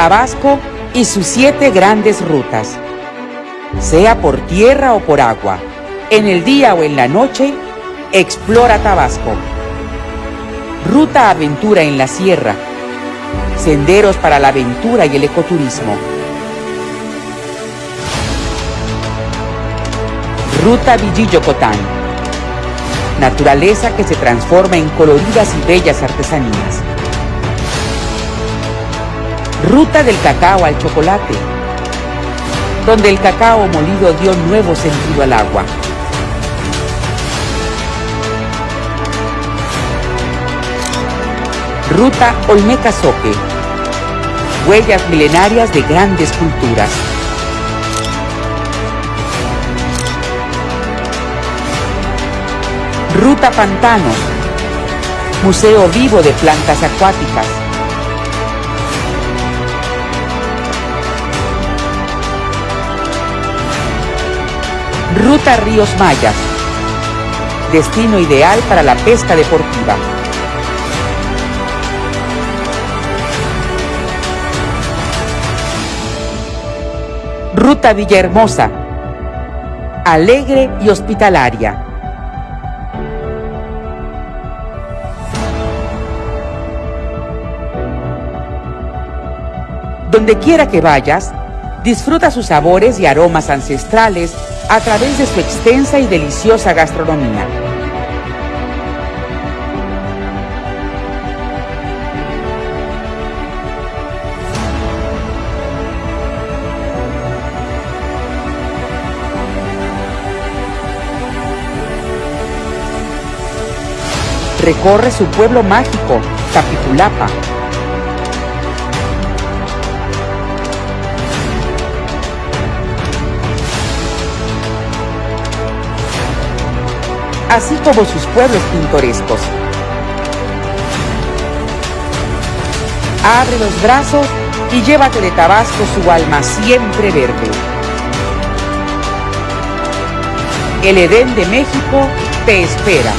Tabasco y sus siete grandes rutas. Sea por tierra o por agua, en el día o en la noche, explora Tabasco. Ruta Aventura en la Sierra. Senderos para la aventura y el ecoturismo. Ruta Villillo-Cotán. Naturaleza que se transforma en coloridas y bellas artesanías. Ruta del cacao al chocolate, donde el cacao molido dio nuevo sentido al agua. Ruta Olmeca Soque, huellas milenarias de grandes culturas. Ruta Pantano, museo vivo de plantas acuáticas. Ruta Ríos Mayas, destino ideal para la pesca deportiva. Ruta Villahermosa, alegre y hospitalaria. Donde quiera que vayas, disfruta sus sabores y aromas ancestrales a través de su extensa y deliciosa gastronomía. Recorre su pueblo mágico, Capitulapa, así como sus pueblos pintorescos. Abre los brazos y llévate de Tabasco su alma siempre verde. El Edén de México te espera.